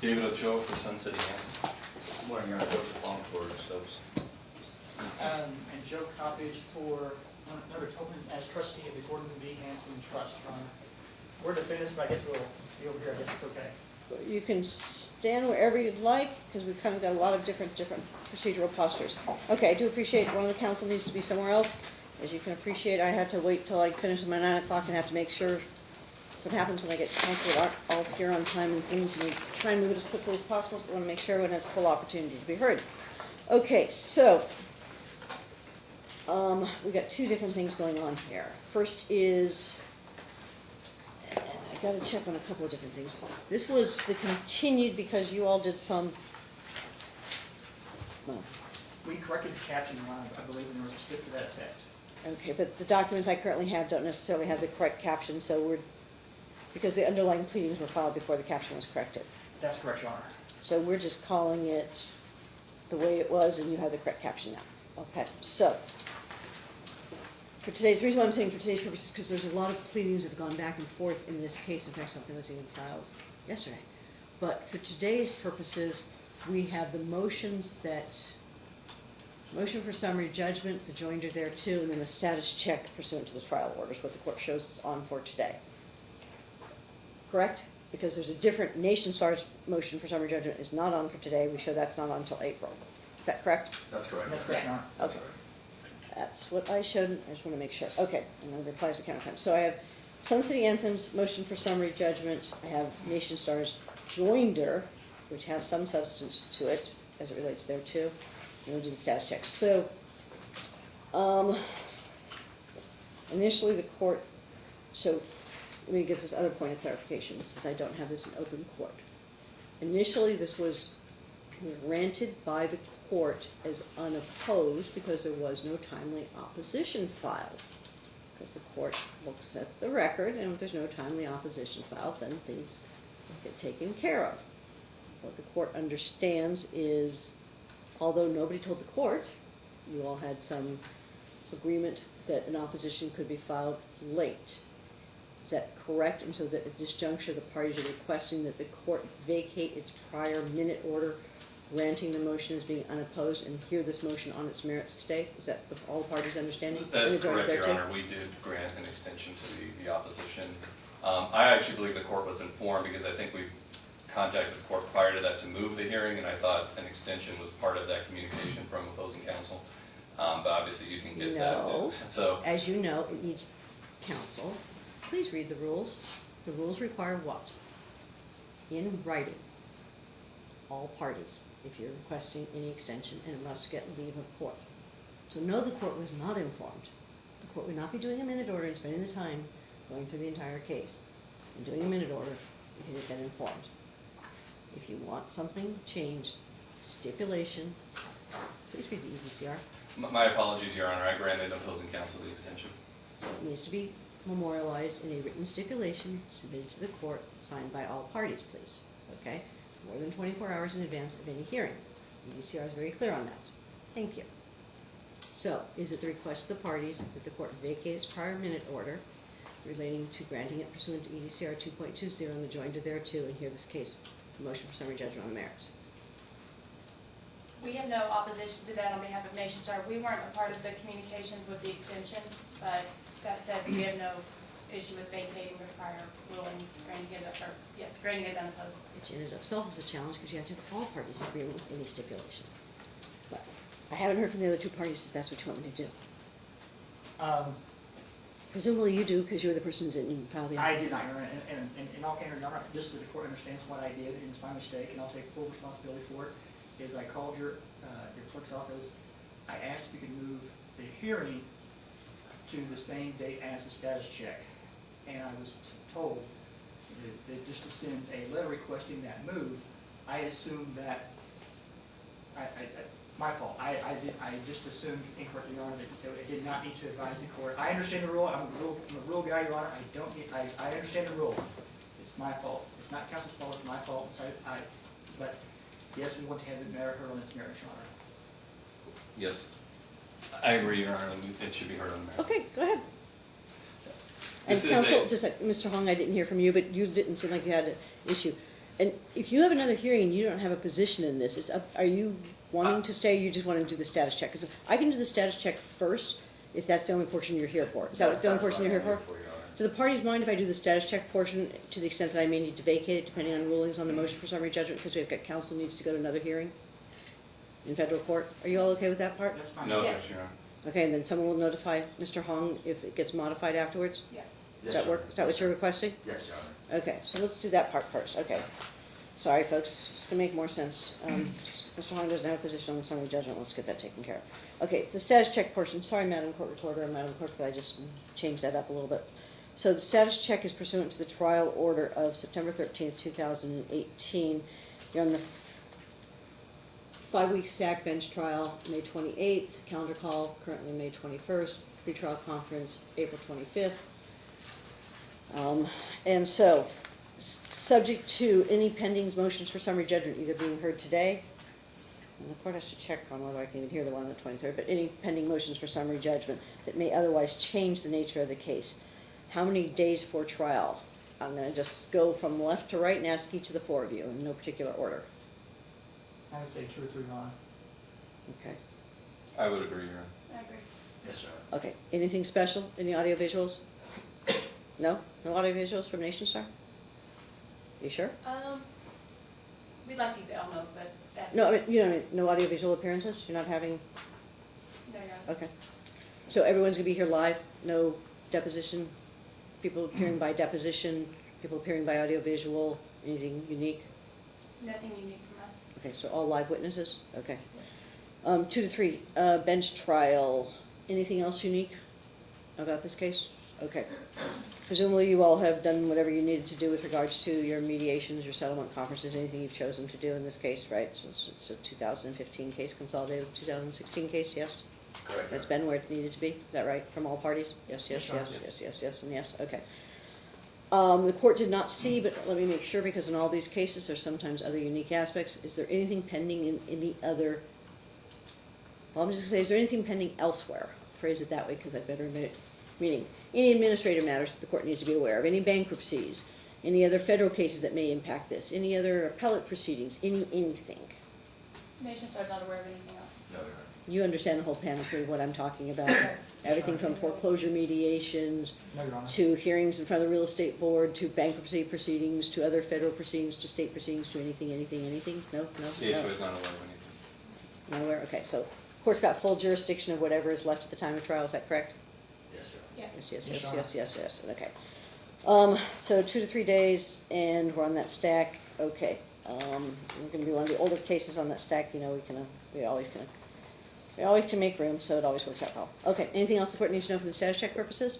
David Ochoa for Sun City Anthem. Good morning, Your Honor, Joseph Long for Stokes. Um, and Joe Coppedge for Leonard Tobin as trustee of the Gordon B. Hanson Trust Fund. We're defendants, but I guess we'll be over here, I guess it's okay. You can stand wherever you'd like, because we've kind of got a lot of different, different procedural postures. Okay, I do appreciate one of the council needs to be somewhere else. As you can appreciate, I had to wait till I finish my nine o'clock and have to make sure, that's what happens when I get that aren't all here on time and things, and we try and move it as quickly as possible, we want to make sure everyone has full opportunity to be heard. Okay, so, um, we got two different things going on here. First is, and I gotta check on a couple of different things. This was the continued because you all did some, well, We corrected the caption line, I believe, and there was a slip to that effect. okay, but the documents I currently have don't necessarily have the correct caption, so we're, because the underlying pleadings were filed before the caption was corrected. That's correct, Your Honor. So we're just calling it the way it was, and you have the correct caption now. Okay, so, for today's, the reason why I'm saying for today's purposes, because there's a lot of pleadings that have gone back and forth in this case, in fact, something was even filed yesterday. But for today's purposes, we have the motions that, motion for summary judgment, the joinder there too, and then the status check pursuant to the trial orders, what the court shows us on for today. Correct? Because there's a different, Nationstar's motion for summary judgment is not on for today, we show that's not on until April. Is that correct? That's correct. That's correct, Your Honor. Okay. That's what I showed, I just wanna make sure, okay, and then it applies to counterclaim. So I have Sun City Anthems, motion for summary judgment, I have Nationstars joinder, which has some substance to it, as it relates there too, and we'll do the status checks. So, um, initially the court, so, let me get this other point of clarification, since I don't have this in open court. Initially, this was granted by the court as unopposed because there was no timely opposition filed. Because the court looks at the record, and if there's no timely opposition filed, then things get taken care of. What the court understands is, although nobody told the court, you all had some agreement that an opposition could be filed late. Is that correct? And so that at this juncture, the parties are requesting that the court vacate its prior minute order granting the motion as being unopposed and hear this motion on its merits today? Is that the- all the parties' understanding? That's And the joint correct, Your? Honor. We did grant an extension to the, the opposition. Um, I actually believe the court was informed because I think we contacted the court prior to that to move the hearing, and I thought an extension was part of that communication from opposing counsel. Um, but obviously you can get that. No. So, As you know, it needs counsel. Please read the rules. The rules require what? In writing, all parties, if you're requesting any extension, and it must get leave of court. So no, the court was not informed. The court would not be doing a minute order and spending the time going through the entire case and doing a minute order if it had been informed. If you want something changed, stipulation, please read the E EDCR. my apologies, Your Honor. I granted opposing counsel the extension. So It needs to be memorialized in a written stipulation submitted to the court, signed by all parties, please, okay? More than twenty-four hours in advance of any hearing. EDCR is very clear on that. Thank you. So, is it the request of the parties that the court vacate its prior minute order relating to granting it pursuant to EDCR two point two zero and the joinder thereto and hear this case, motion for summary judgment on the merits? We have no opposition to that on behalf of Nationstar. We weren't a part of the communications with the extension, but that said, we have no issue with vacating the prior ruling, granting it, or, yes, granting it as unopposed. Which in and of itself is a challenge because you have to have all parties agree with any stipulation. But I haven't heard from the other two parties if that's what you want me to do. Um, Presumably you do, because you're the person that didn't file the. I did not, Your Honor, and, and, and in all candor, Your Honor, just so the court understands what I did, and it's my mistake, and I'll take full responsibility for it, is I called your, uh, your clerk's office, I asked if you could move the hearing to the same date as the status check, and I was told that, that just to send a letter requesting that move, I assumed that, I, I, my fault, I, I did, I just assumed incorrectly, Your Honor, that did not need to advise the court. I understand the rule, I'm a rule, I'm a rule guy, Your Honor, I don't need, I, I understand the rule. It's my fault, it's not council's fault, it's my fault, so I, I, but, yes, we want to have the matter heard on its merits, Your Honor. Yes. I agree, Your Honor. It should be heard on the merits. Okay, go ahead. And This is counsel, a- just like, Mr. Hong, I didn't hear from you, but you didn't seem like you had an issue. And if you have another hearing and you don't have a position in this, it's up, are you wanting to stay, or you just wanna do the status check? Cause I can do the status check first, if that's the only portion you're here for. Is that the only portion you're here for? Your Honor. Do the parties mind if I do the status check portion to the extent that I may need to vacate it, depending on rulings on the motion for summary judgment, because we've got counsel needs to go to another hearing in federal court? Are you all okay with that part? That's fine. No Yes. objection, Your Honor. Okay, and then someone will notify Mr. Hong if it gets modified afterwards? Yes. Does Yes, that Your work? Is that what you're requesting? Yes, Your Honor. Okay, so let's do that part first, okay. Sorry, folks, it's gonna make more sense. Um, Mr. Hong doesn't have a position on the summary judgment, let's get that taken care of. Okay, the status check portion, sorry, Madam Court Reporter, and Madam Clerk, but I just changed that up a little bit. So the status check is pursuant to the trial order of September thirteenth, two thousand and eighteen. You're on the f- five-week stack bench trial, May twenty-eighth, calendar call, currently May twenty-first, pretrial conference, April twenty-fifth. Um, and so, subject to any pending motions for summary judgment either being heard today, and the court has to check on whether I can even hear the one on the twenty-third, but any pending motions for summary judgment that may otherwise change the nature of the case. How many days for trial? I'm gonna just go from left to right and ask each of the four of you in no particular order, I would say two or three, Your Honor. okay? I would agree, Your Honor. I agree. Yes, Your Honor. Okay, anything special, any audio visuals? No, no audio visuals from Nationstar? You sure? Um, we'd like to use Elmo, but that's. No, I mean, you know, no audio visual appearances, you're not having No, Your Honor. Okay. So everyone's gonna be here live, no deposition, people appearing by deposition, people appearing by audio visual? anything unique? Nothing unique from us. Okay, so all live witnesses? Okay. Um, two to three, uh, bench trial, anything else unique about this case? Okay. Presumably you all have done whatever you needed to do with regards to your mediations, your settlement conferences, anything you've chosen to do in this case, right? So it's, a two thousand and fifteen case consolidated with two thousand and sixteen case, yes? Correct. That's been where it needed to be, is that right, from all parties? Yes, yes, yes, yes, yes, yes, and yes, okay. Um, the court did not see, but let me make sure, because in all these cases, there's sometimes other unique aspects, is there anything pending in any other? Well, I'm just gonna say, is there anything pending elsewhere? Phrase it that way, because I better admit it, meaning, any administrative matters that the court needs to be aware of, any bankruptcies, any other federal cases that may impact this, any other appellate proceedings, any, anything? Nationstar's not aware of anything else. No, Your Honor. You understand the whole panoply of what I'm talking about? Yes. Everything from foreclosure mediations, No, to hearings in front of the real estate board, to bankruptcy proceedings, to other federal proceedings, to state proceedings, to anything, anything, anything? No, no, The HOA no? is not aware of anything. Not aware, okay, so, court's got full jurisdiction of whatever is left at the time of trial, is that correct? Yes, Your Honor. Yes. Yes, yes, Yes, yes, yes, yes, yes, okay. Um, so two to three days, and we're on that stack, okay. Um, we're gonna be one of the older cases on that stack, you know, we can, uh, we always can, we always can make room, so it always works out well. Okay, anything else the court needs to know for the status check purposes?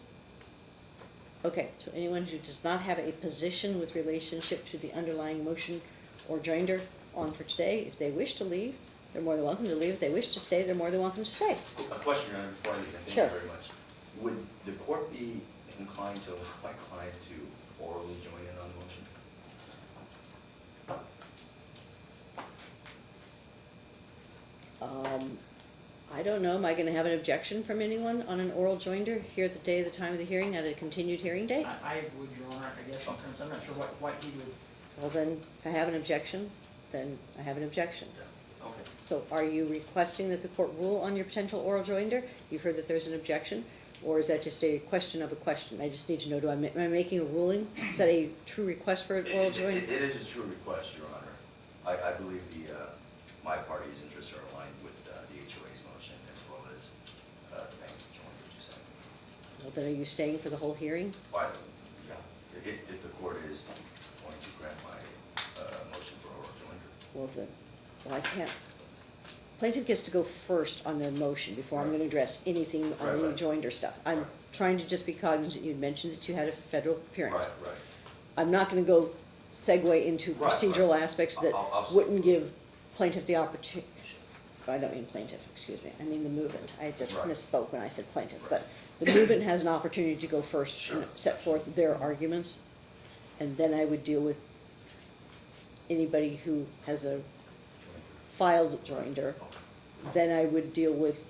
Okay, so anyone who does not have a position with relationship to the underlying motion or joinder on for today, if they wish to leave, they're more than welcome to leave. If they wish to stay, they're more than welcome to stay. A question, Your Honor, before I leave, thank Sure. you very much. Would the court be inclined to allow my client to orally join in on the motion? Um, I don't know, am I gonna have an objection from anyone on an oral joinder here at the day of the time of the hearing, at a continued hearing date? I, I would, Your Honor, I guess, in terms, I'm not sure what, what he would, Well, then, if I have an objection, then I have an objection. Yeah, okay. So are you requesting that the court rule on your potential oral joinder? You've heard that there's an objection, or is that just a question of a question? I just need to know, do I, ma- am I making a ruling? Is that a true request for an oral joinder? It it is a true request, Your Honor. I, I believe the, uh, my party is are aligned with uh, the HOA's motion as well as uh, the bank's joint, as you said. Well, then are you staying for the whole hearing? But, yeah, if, if the court is going to grant my uh, motion for oral joinder. Well, then, well, I can't. Plaintiff gets to go first on their motion before I'm Right. gonna address anything on the right. joinder stuff. I'm Right. trying to just be cognizant, you'd mentioned that you had a federal appearance. Right, right. I'm not gonna go segue into Right, right. procedural aspects that I'll- I'll- wouldn't give plaintiff the opportunity. I don't mean plaintiff, excuse me, I mean the movement. I just Right. misspoke when I said plaintiff, Right. The movement has an opportunity to go first and Sure. set forth their arguments. And then I would deal with anybody who has a filed joinder. Then I would deal with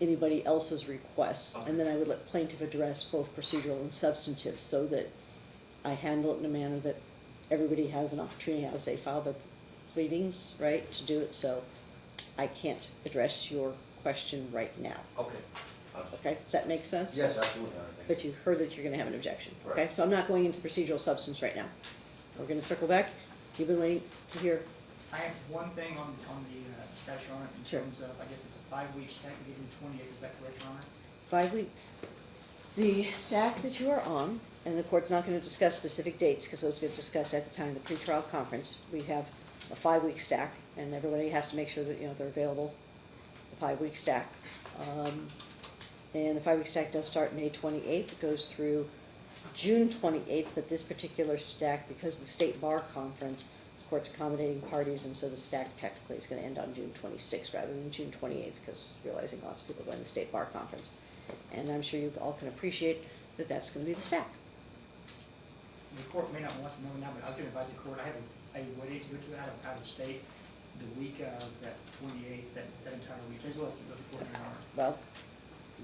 anybody else's requests, and then I would let plaintiff address both procedural and substantive, so that I handle it in a manner that everybody has an opportunity as they file their pleadings, right, to do it, so I can't address your question right now. Okay. Okay, does that make sense? Yes, absolutely, Your Honor. But you heard that you're gonna have an objection, okay? Right. So I'm not going into procedural substance right now. We're gonna circle back. You've been waiting to hear, I have one thing on, on the uh, statute, Your Honor, in Sure. terms of, I guess it's a five-week stack, beginning twenty-eighth, is that correct, Your Honor? five week, the stack that you are on, and the court's not gonna discuss specific dates, because those get discussed at the time of the pretrial conference. We have a five-week stack, and everybody has to make sure that, you know, they're available, the five-week stack. Um, And the five-week stack does start May twenty-eighth, it goes through June twenty-eighth, but this particular stack, because of the state bar conference, the court's accommodating parties, and so the stack technically is gonna end on June twenty-sixth rather than June twenty-eighth, because realizing lots of people are going to the state bar conference. And I'm sure you all can appreciate that that's gonna be the stack. The court may not want to know now, but I was gonna advise the court, I have a, wedding to go to out of, out of state the week of that twenty-eighth, that, that entire week, as well as the court, Well,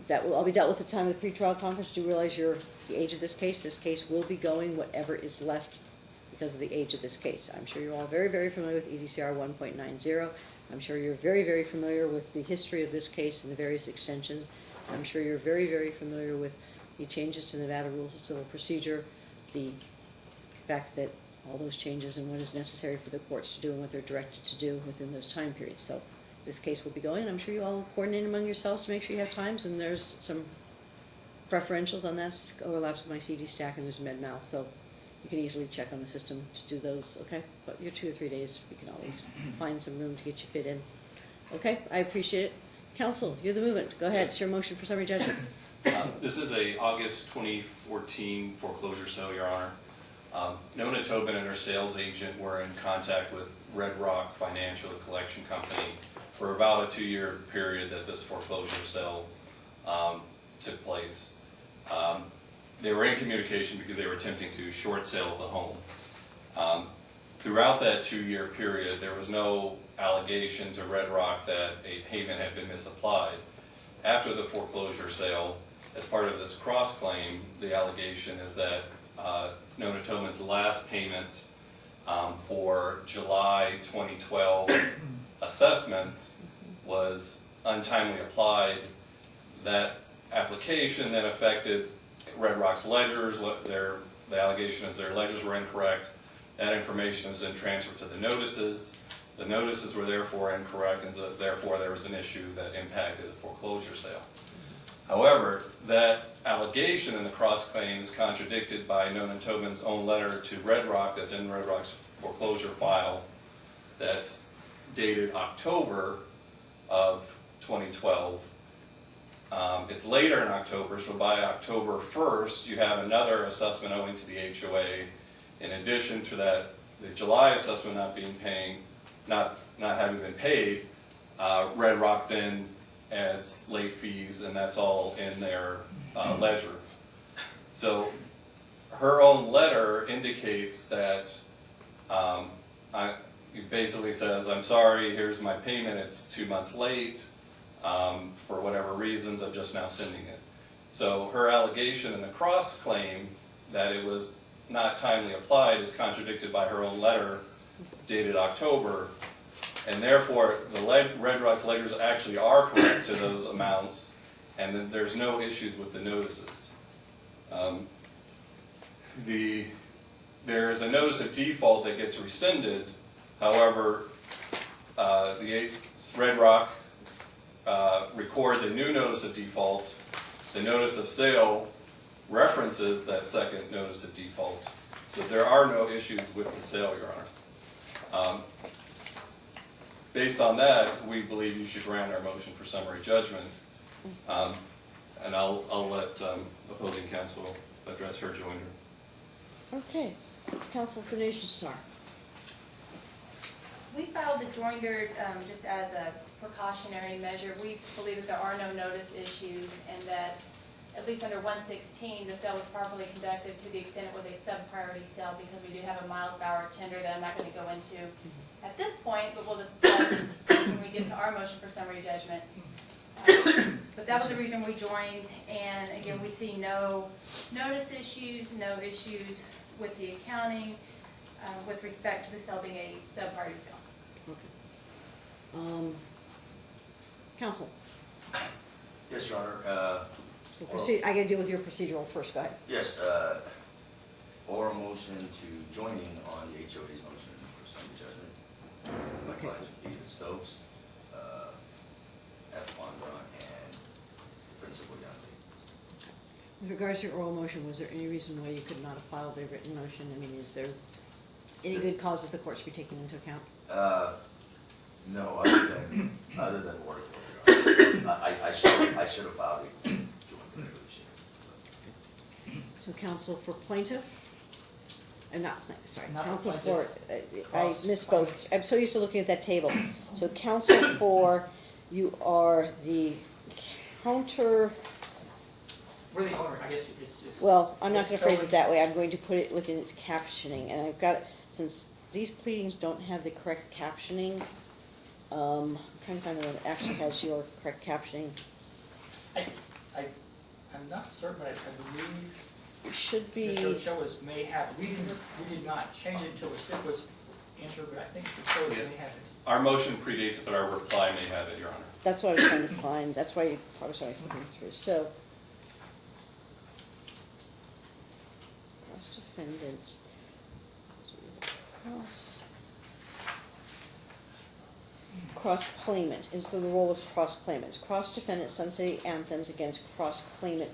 that will all be dealt with at the time of the pretrial conference. Do you realize your, the age of this case. This case will be going whatever is left because of the age of this case. I'm sure you're all very, very familiar with EDCR one point nine zero. I'm sure you're very, very familiar with the history of this case and the various extensions. I'm sure you're very, very familiar with the changes to the Nevada Rules of Civil Procedure, the fact that all those changes and what is necessary for the courts to do and what they're directed to do within those time periods. So this case will be going, I'm sure you all coordinate among yourselves to make sure you have times, and there's some preferentials on that, overlaps with my CD stack, and there's med mal, so you can easily check on the system to do those, okay? But your two or three days, we can always find some room to get you fit in. Okay, I appreciate it. Council, you're the movement, go ahead, it's your motion for summary judgment. Um, This is a August 2014 foreclosure sale, Your Honor. Um, Nona Tobin and her sales agent were in contact with Red Rock Financial, the collection company, for about a two-year period that this foreclosure sale um, took place. Um, They were in communication because they were attempting to short sale the home. Um, Throughout that two-year period, there was no allegation to Red Rock that a payment had been misapplied. After the foreclosure sale, as part of this cross-claim, the allegation is that uh, Nona Tobin's last payment um, for July 2012 assessments was untimely applied. That application then affected Red Rock's ledgers, their, the allegation is their ledgers were incorrect. That information is then transferred to the notices. The notices were therefore incorrect, and so therefore there was an issue that impacted the foreclosure sale. However, that allegation in the cross-claim is contradicted by Nona Tobin's own letter to Red Rock that's in Red Rock's foreclosure file that's dated October of 2012. Um, It's later in October, so by October 1st, you have another assessment owing to the HOA. In addition to that, the July assessment not being paying, not, not having been paid, uh, Red Rock then adds late fees, and that's all in their uh, ledger. So her own letter indicates that, um, I, it basically says, I'm sorry, here's my payment, it's two months late, um, for whatever reasons, I'm just now sending it. So her allegation in the cross-claim that it was not timely applied is contradicted by her own letter dated October, and therefore, the Red Rock's ledgers actually are correct to those amounts, and then there's no issues with the notices. Um, The, there is a notice of default that gets rescinded, however, uh, the Red Rock uh, records a new notice of default. The notice of sale references that second notice of default. So there are no issues with the sale, Your Honor. Um, Based on that, we believe you should grant our motion for summary judgment. Um, And I'll, I'll let um, opposing counsel address her joinder. Okay, counsel for Star. We filed the joinder um, just as a precautionary measure. We believe that there are no notice issues and that, at least under 116, the sale was properly conducted to the extent it was a sub-priority sale because we do have a Miles Bauer tender that I'm not going to go into at this point, but we'll discuss when we get to our motion for summary judgment. Um, But that was the reason we joined, and again, we see no notice issues, no issues with the accounting. uh, with respect to the sale being a sub-party sale. Um, counsel, Yes, Your Honor, uh, so proceed, I gotta deal with your procedural first, go ahead. yes, uh, oral motion to joining on the HOA's motion for summary judgment. My Okay. clients would be the Stokes, uh, F. And Principal Youngly. With regards to your oral motion, was there any reason why you could not have filed a written motion? I mean, is there any good cause that the court should be taking into account? Uh, no, other than, other than work. I, I- I should, I should have filed a joint resolution. So counsel for plaintiff? I'm not plaintiff, sorry, Not counsel for, plaintiff. uh, I Cross misspoke. plaintiff. I'm so used to looking at that table. So counsel for, you are the counter, We're the owner, I guess it's, it's. well, I'm not it's gonna phrase it totally- that way. I'm going to put it within its captioning. And I've got, since these pleadings don't have the correct captioning, um, I'm trying to find the one that actually has your correct captioning. I, I, I'm not certain, but I, I believe It should be. The show Ochoa's may have, we didn't, we did not change it until the stick was entered, but I think Mr. Ochoa's Yeah. may have it. Our motion predates it, but our reply may have it, Your Honor. That's what I was trying to find, that's why I was always looking through, so. Cross defendants. Cross. Cross claimant, is the role as cross claimants, cross defendant Sun City anthems against cross claimant.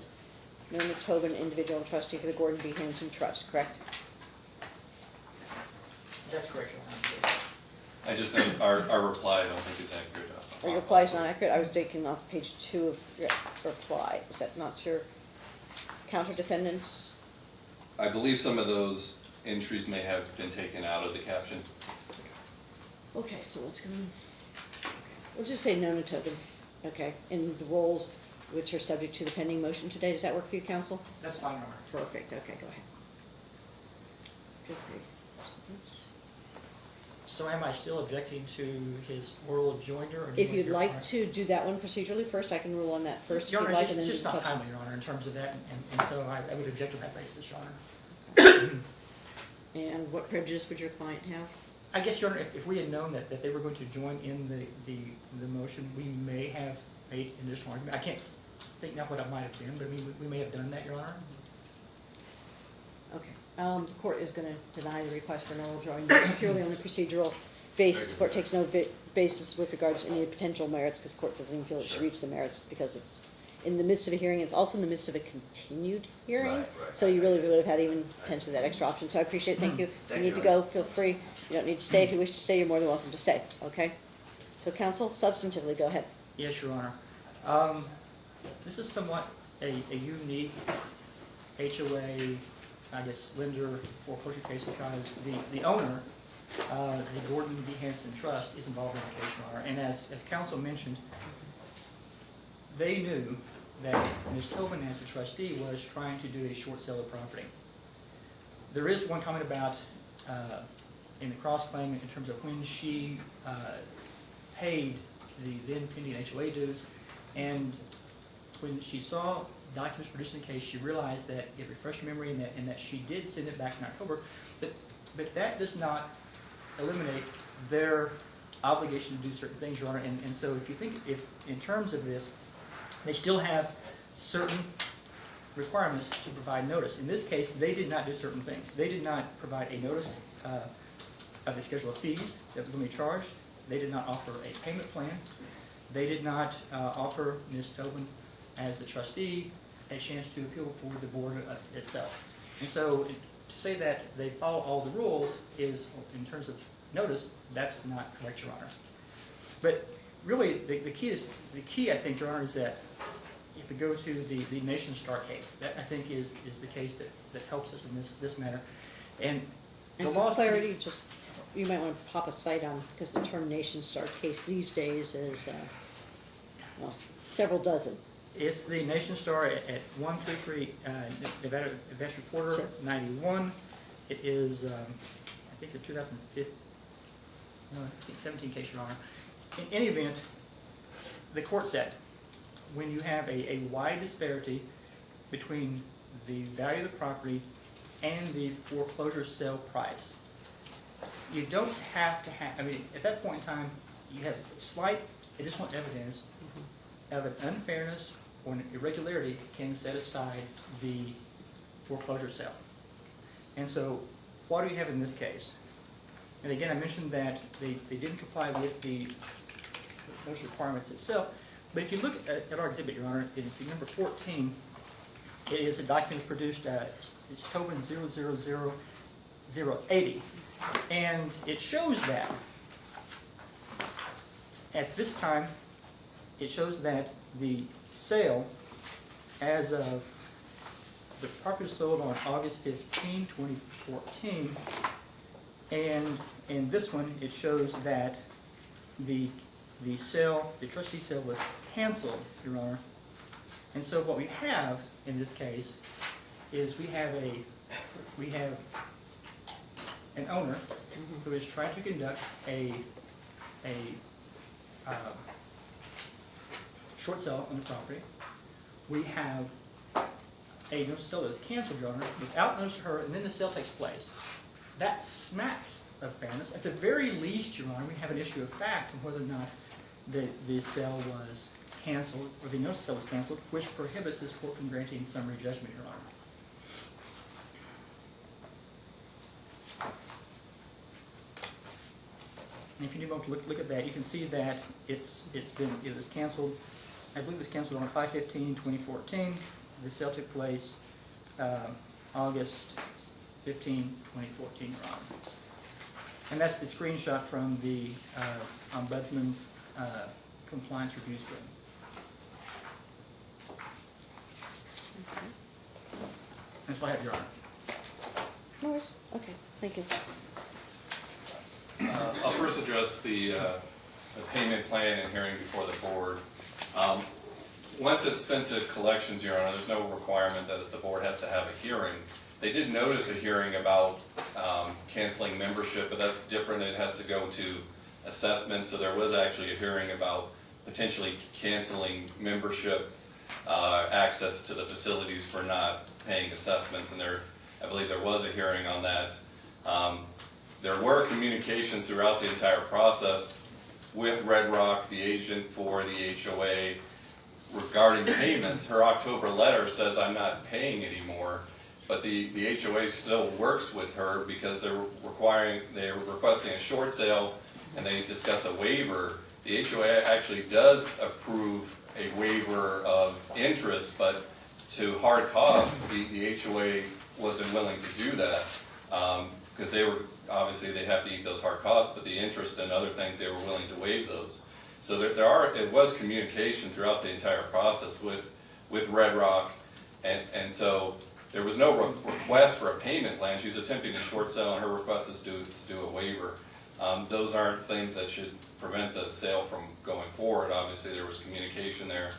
Nona Tobin, individual and trustee for the Gordon B. Hanson Trust, correct? That's correct, I just know our, our reply, I don't think is accurate. Or your reply is not accurate, I was taking off page two of your reply, is that not your counter defendants? I believe some of those entries may have been taken out of the caption. Okay, so let's go, we'll just say no to token, okay, in the roles which are subject to the pending motion today, does that work for you, counsel? That's fine, Your Honor. Perfect, okay, go ahead. So am I still objecting to his oral joinder? or do If want you'd your like to do that one procedurally first, I can rule on that first, if Your you'd Honor, like, it's and then just, just not timely, Your Honor, in terms of that, and, and so I, I would object on that basis, Your Honor. And what prejudice would your client have? I guess, Your Honor, if, if we had known that, that they were going to join in the, the, the motion, we may have made an additional argument. I can't think now what it might have been, but I mean, we, we may have done that, Your Honor. Okay, um, the court is gonna deny the request for an oral join purely on the procedural basis. The Court takes no basis with regards to any potential merits, because the court doesn't even feel it should reach the merits, because it's in the midst of a hearing, it's also in the midst of a continued hearing. Right, right. So you really would have had even potentially that extra option, so I appreciate it, thank you. Thank you need you, to go, feel free, you don't need to stay, if you wish to stay, you're more than welcome to stay, okay? So counsel, substantively, go ahead. Yes, Your Honor. Um, This is somewhat a, a unique HOA, I guess, lender foreclosure case because the, the owner, uh, the Gordon B. Hanson Trust is involved in the case, Your Honor. And as, as counsel mentioned, they knew that Ms. Tobin, as a trustee, was trying to do a short sale of property. There is one comment about, uh, in the cross-claim, in terms of when she uh, paid the then pending HOA dues, and when she saw documents produced in the case, she realized that it refreshed her memory and that, and that she did send it back in October, but, but that does not eliminate their obligation to do certain things, Your Honor, and, and so if you think, if, in terms of this, they still have certain requirements to provide notice. In this case, they did not do certain things. They did not provide a notice uh, of the schedule of fees that were going to be charged. They did not offer a payment plan. They did not uh, offer Ms. Tobin, as the trustee, a chance to appeal before the board uh, itself. And so, to say that they follow all the rules is, in terms of notice, that's not correct, Your Honor. But really, the, the key is, the key, I think, Your Honor, is that if we go to the, the Nationstar case, that I think is, is the case that, that helps us in this, this matter. And the And for law's. clarity, just, you might want to pop a site on, because the term nationstar case these days is, uh, well, several dozen. It's the Nationstar at, at one two three, uh, Nevada Advance Reporter, Sure. ninety-one. It is, um, I think the two thousand fifteen, no, I think seventeen case, Your Honor. In any event, the court said, when you have a, a wide disparity between the value of the property and the foreclosure sale price, you don't have to have, I mean, at that point in time, you have slight additional evidence mm-hmm. of an unfairness or an irregularity can set aside the foreclosure sale. And so, what do you have in this case? And again, I mentioned that they, they didn't comply with the, those requirements itself, but if you look at, at our exhibit, Your Honor, it's number fourteen, it is a document produced, uh, at it's Tobin zero zero zero zero eighty, and it shows that at this time, it shows that the sale as of the property sold on August 15, 2014, and in this one, it shows that the, the sale, the trustee sale was canceled, Your Honor. And so what we have in this case is we have a, we have an owner who is trying to conduct a, a, uh, short sale on the property. We have a no sale that is canceled, Your Honor, without notice to her, and then the sale takes place. That smacks of fairness. At the very least, Your Honor, we have an issue of fact on whether or not the, the sale was canceled, or the notice sale was canceled, which prohibits this court from granting summary judgment, Your Honor. And if you to look, look at that, you can see that it's, it's been, it was canceled, I believe it was canceled on 5/15/2014. The sale took place, um, August 15, 2014, Your Honor. And that's the screenshot from the, uh, ombudsman's, uh, compliance review screen. That's what I have, Your Honor. No worries. Okay, thank you. Uh, I'll first address the, uh, the payment plan and hearing before the board. Um, Once it's sent to collections, Your Honor, there's no requirement that the board has to have a hearing. They did notice a hearing about um, canceling membership, but that's different, it has to go to assessment, so there was actually a hearing about potentially canceling membership, uh, access to the facilities for not paying assessments, and there, I believe there was a hearing on that. Um, there were communications throughout the entire process with Red Rock, the agent for the HOA, regarding payments. Her October letter says, I'm not paying anymore, but the, the HOA still works with her because they're requiring, they're requesting a short sale, and they discuss a waiver. The HOA actually does approve a waiver of interest, but to hard costs, the, the HOA wasn't willing to do that. Um, because they were, obviously, they'd have to eat those hard costs, but the interest and other things, they were willing to waive those. So there, there are, it was communication throughout the entire process with, with Red Rock, and, and so there was no re- request for a payment plan, she's attempting to short sell, and her request is to, to do a waiver. Um, those aren't things that should prevent the sale from going forward, obviously, there was communication there.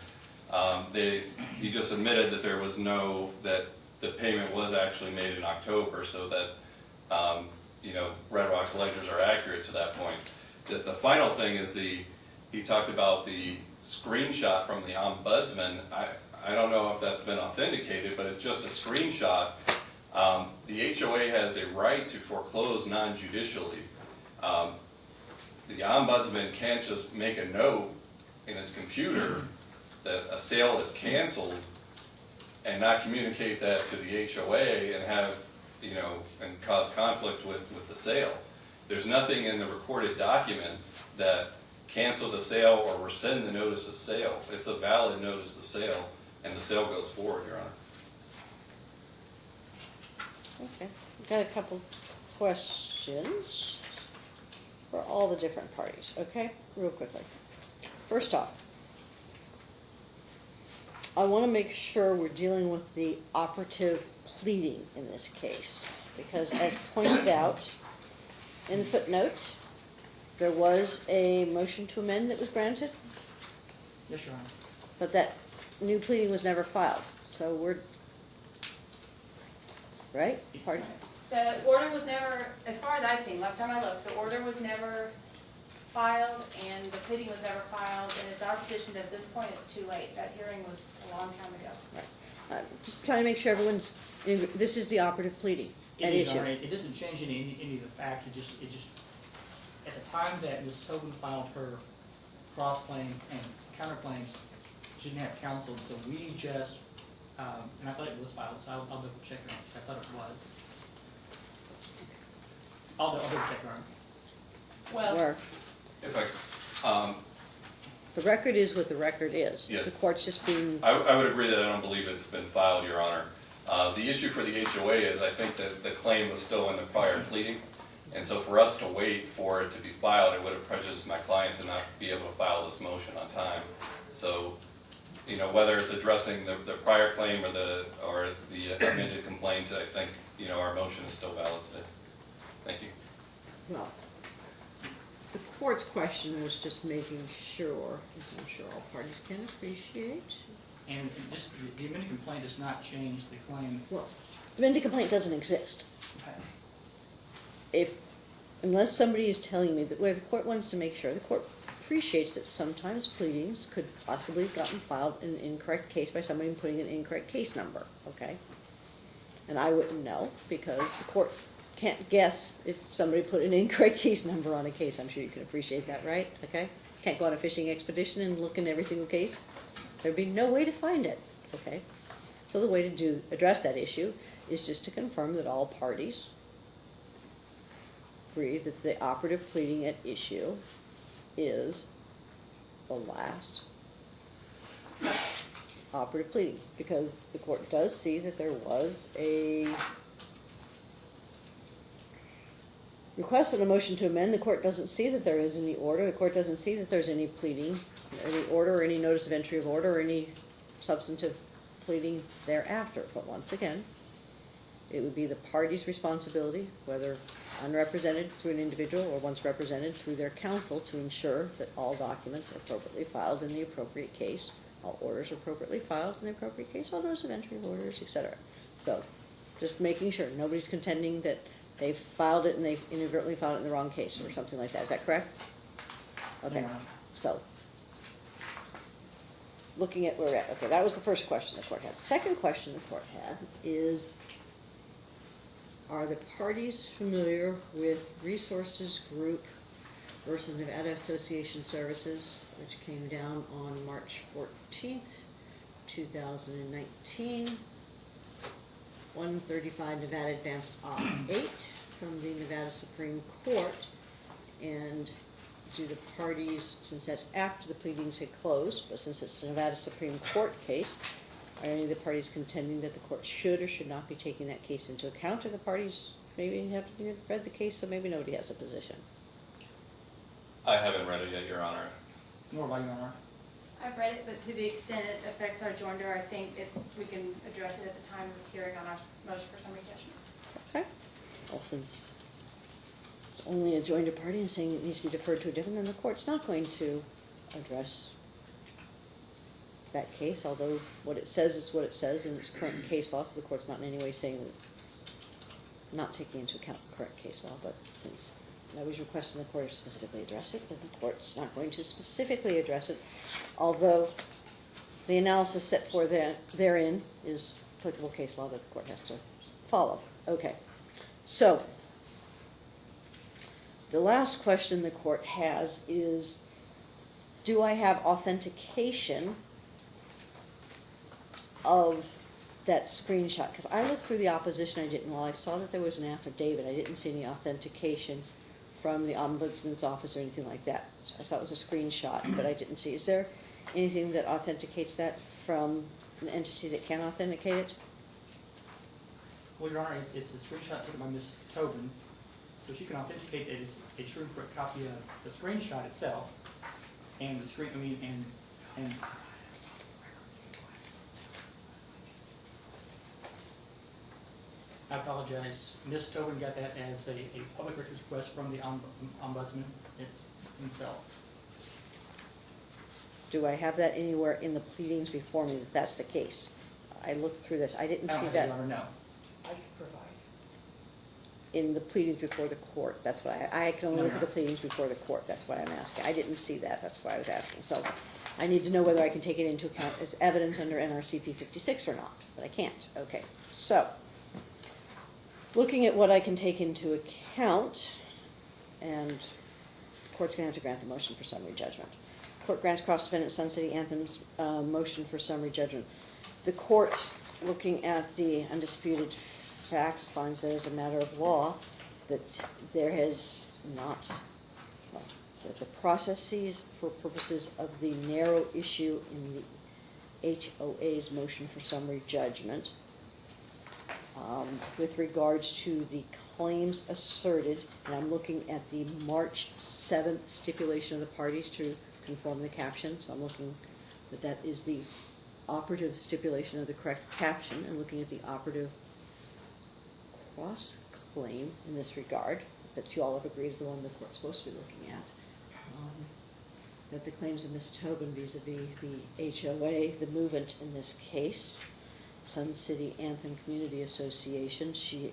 Um, they, he just admitted that there was no, that the payment was actually made in October, so that, um, you know, Red Rock's ledgers are accurate to that point. The, the final thing is the, he talked about the screenshot from the ombudsman. I, I don't know if that's been authenticated, but it's just a screenshot. Um, the HOA has a right to foreclose non-judicially. Um, the ombudsman can't just make a note in his computer that a sale is canceled and not communicate that to the HOA and have, you know, and cause conflict with, with the sale. There's nothing in the recorded documents that cancel the sale or rescind the notice of sale. It's a valid notice of sale, and the sale goes forward, Your Honor. Okay, got a couple questions for all the different parties, okay, real quickly. First off, I wanna make sure we're dealing with the operative pleading in this case, because as pointed out in the footnote, there was a motion to amend that was granted, Yes, Your Honor. but that new pleading was never filed, so we're, right? Pardon? The order was never, as far as I've seen, last time I looked, the order was never filed and the pleading was never filed, and it's our position that at this point it's too late. That hearing was a long time ago. I'm just trying to make sure everyone's, this is the operative pleading. It At issue. Your Honor. It doesn't change any, any of the facts, it just, it just, at the time that Ms. Tobin filed her cross-claim and counterclaims, she didn't have counsel, so we just, um, and I thought it was filed, so I'll, I'll double check it, because I thought it was. I'll, I'll double check, Your Well, Where If I, um, the record is what the record is. Yes. The court's just being, I, I would agree that I don't believe it's been filed, Your Honor. Uh, the issue for the HOA is I think that the claim was still in the prior pleading. And so for us to wait for it to be filed, it would have prejudiced my client to not be able to file this motion on time. So, you know, whether it's addressing the, the prior claim or the, or the amended complaint, I think, you know, our motion is still valid today. Thank you. well, the court's question was just making sure, as I'm sure all parties can appreciate. And and this, the- the amended complaint does not change the claim. Well, the amended complaint doesn't exist. Okay. if, unless somebody is telling me that, where the court wants to make sure, the court appreciates that sometimes pleadings could possibly have gotten filed in an incorrect case by somebody putting an incorrect case number, okay? And I wouldn't know, because the court can't guess if somebody put an incorrect case number on a case, I'm sure you can appreciate that, right? Okay? Can't go on a fishing expedition and look in every single case, there'd be no way to find it, okay? So the way to do, address that issue is just to confirm that all parties agree that the operative pleading at issue is the last operative pleading, because the court does see that there was a request and a motion to amend, the court doesn't see that there is any order, the court doesn't see that there's any pleading, any order, or any notice of entry of order, or any substantive pleading thereafter, but once again, it would be the party's responsibility, whether unrepresented through an individual or once represented through their counsel, to ensure that all documents are appropriately filed in the appropriate case, all orders are appropriately filed in the appropriate case, all notice of entry of orders, etc. So, just making sure, nobody's contending that they've filed it and they've inadvertently filed it in the wrong case or something like that, is that correct? Okay, Yeah. so, looking at where we're at, okay, that was the first question the court had. The second question the court had is, are the parties familiar with Resources Group versus Nevada Association Services, which came down on March fourteenth, two thousand and nineteen? One thirty-five Nevada Advanced Op eight from the Nevada Supreme Court. And do the parties, since that's after the pleadings had closed, but since it's a Nevada Supreme Court case, are any of the parties contending that the court should or should not be taking that case into account? Or the parties maybe have read the case, so maybe nobody has a position? I haven't read it yet, Your Honor. Nor by Your Honor. I've read it, but to the extent it affects our joinder, I think if we can address it at the time of hearing on our motion for summary judgment. Okay, well, since it's only a joinder party and saying it needs to be deferred to a different, then the court's not going to address that case, although what it says is what it says in its current case law, so the court's not in any way saying that it's not taking into account the current case law, but since nobody's requesting the court to specifically address it, then the court's not going to specifically address it, although the analysis set forth there- therein is applicable case law that the court has to follow. Okay, so, the last question the court has is, do I have authentication of that screenshot? Because I looked through the opposition, I didn't, while I saw that there was an affidavit, I didn't see any authentication from the ombudsman's office or anything like that. I saw it was a screenshot, but I didn't see, is there anything that authenticates that from an entity that can authenticate it? Well, Your Honor, it's, it's a screenshot taken by Ms. Tobin, so she can authenticate that it's a true copy of the screenshot itself, and the screen, I mean, and, and I apologize, Ms. Tobin got that as a, a public records request from the omb- ombudsman it's himself. Do I have that anywhere in the pleadings before me that that's the case? I looked through this, I didn't I don't see have that, that Your Honor, no. I can provide. in the pleadings before the court, that's what I, I can only No, look at the pleadings before the court, that's what I'm asking. I didn't see that, that's why I was asking, so I need to know whether I can take it into account as evidence under NRCP fifty-six or not, but I can't, okay, so. Looking at what I can take into account, and the court's gonna have to grant the motion for summary judgment. Court grants cross-defendant Sun City Anthem's, uh, motion for summary judgment. The court, looking at the undisputed facts, finds that as a matter of law, that there has not, well, that the processes for purposes of the narrow issue in the HOA's motion for summary judgment, with regards to the claims asserted, and I'm looking at the March seventh stipulation of the parties to conform the caption, so I'm looking, that that is the operative stipulation of the correct caption, and looking at the operative cross-claim in this regard, that you all have agreed is the one the court's supposed to be looking at. um, That the claims of Ms. Tobin vis-à-vis the HOA, the movant in this case, Sun City Anthem Community Association, she,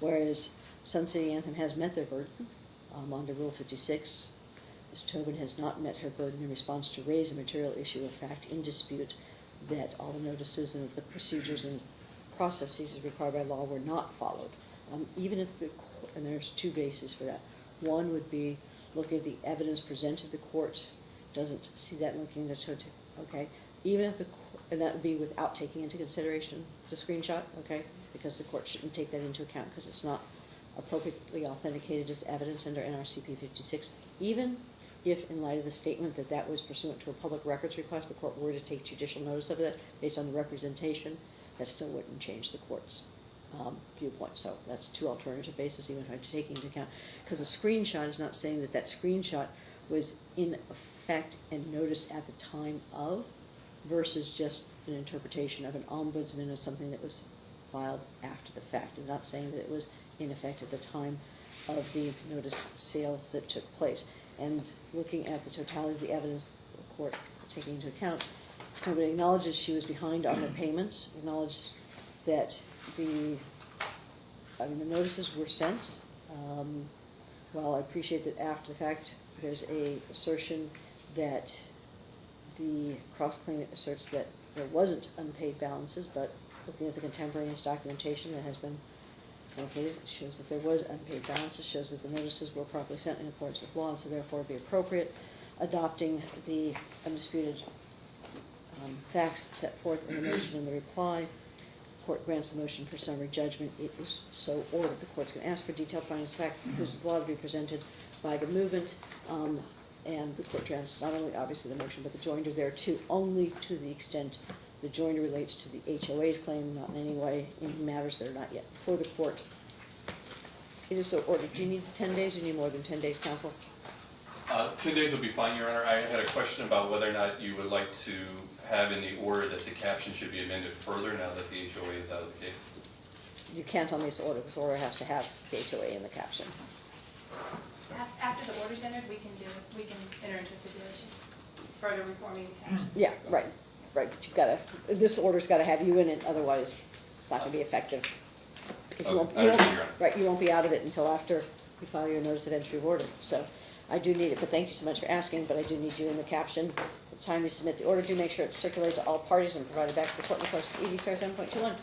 whereas Sun City Anthem has met their burden, um, under Rule fifty-six, Ms. Tobin has not met her burden in response to raise a material issue of fact in dispute that all the notices and the procedures and processes required by law were not followed. Um, even if the, and there's two bases for that. One would be looking at the evidence presented to the court, doesn't see that looking at the okay? Even if the, and that would be without taking into consideration the screenshot, okay? Because the court shouldn't take that into account, because it's not appropriately authenticated as evidence under NRCP fifty-six. Even if, in light of the statement that that was pursuant to a public records request, the court were to take judicial notice of it based on the representation, that still wouldn't change the court's um, viewpoint. So that's two alternative bases, even if I'm taking into account. Because a screenshot is not saying that that screenshot was in effect and noticed at the time of versus just an interpretation of an ombudsman as something that was filed after the fact. And not saying that it was in effect at the time of the notice sales that took place. And looking at the totality of the evidence, the court taking into account, Tobin acknowledges she was behind on her payments, acknowledged that the, I mean, the notices were sent. Um, While I appreciate that after the fact, there's a assertion that the cross-claimant asserts that there wasn't unpaid balances, but looking at the contemporaneous documentation that has been located, shows that there was unpaid balances, shows that the notices were properly sent in accordance with law, and so therefore be appropriate, adopting the undisputed um, facts set forth in the motion and the reply. Court grants the motion for summary judgment. It is so ordered. The court's gonna ask for detailed findings fact, because the law to be presented by the movant. um, And the court grants not only obviously the motion, but the joinder there too, only to the extent the joinder relates to the HOA's claim, not in any way in matters that are not yet before the court. It is so ordered. Do you need ten days or you need more than ten days, counsel? Uh, ten days would be fine, Your Honor. I had a question about whether or not you would like to have in the order that the caption should be amended further now that the HOA is out of the case. You can't me this order. This order has to have the HOA in the caption. Af- After the order's entered, we can do, we can enter into a stipulation, further reforming the caption. Yeah, right, right, but you've gotta, this order's gotta have you in it, otherwise it's not gonna be effective. Because you won't, I you won't, understand, Your Honor. right, you won't be out of it until after you file your notice of entry of order, so I do need it, but thank you so much for asking, but I do need you in the caption. At the time you submit the order, do make sure it's circulated to all parties and provided back to the court in accordance with EDCR seven point two one.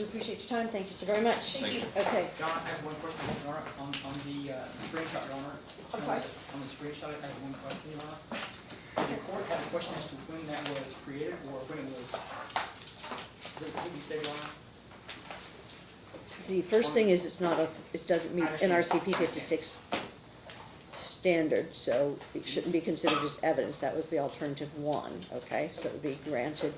Do appreciate your time, thank you so very much. Thank you. Okay, Your I have one question, Your Honor, on, on the uh, screenshot, Your Honor. I'm sorry? On the screenshot, I have one question, Your Honor. Does the court have a question as to when that was created or when it was, did did you say, Your Honor? the first thing is, it's not a, it doesn't meet NRCP fifty-six standard, so it shouldn't be considered as evidence, that was the alternative one, okay? So it would be granted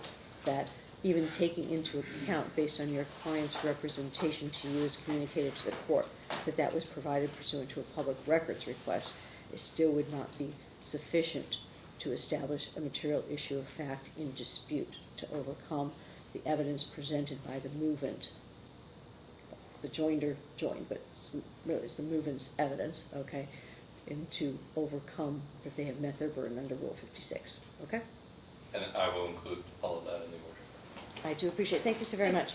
that even taking into account, based on your client's representation to you as communicated to the court, that that was provided pursuant to a public records request, it still would not be sufficient to establish a material issue of fact in dispute to overcome the evidence presented by the movant the joinder joined, but it's really it's the movant's evidence, okay? And to overcome that they have met their burden under Rule fifty-six, okay? And I will include all of that in the order. I do appreciate, it. thank you so very much.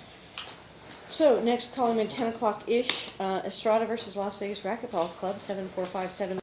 So, next calling in ten o'clock-ish, uh, Estrada versus Las Vegas Racquetball Club, seven four five seven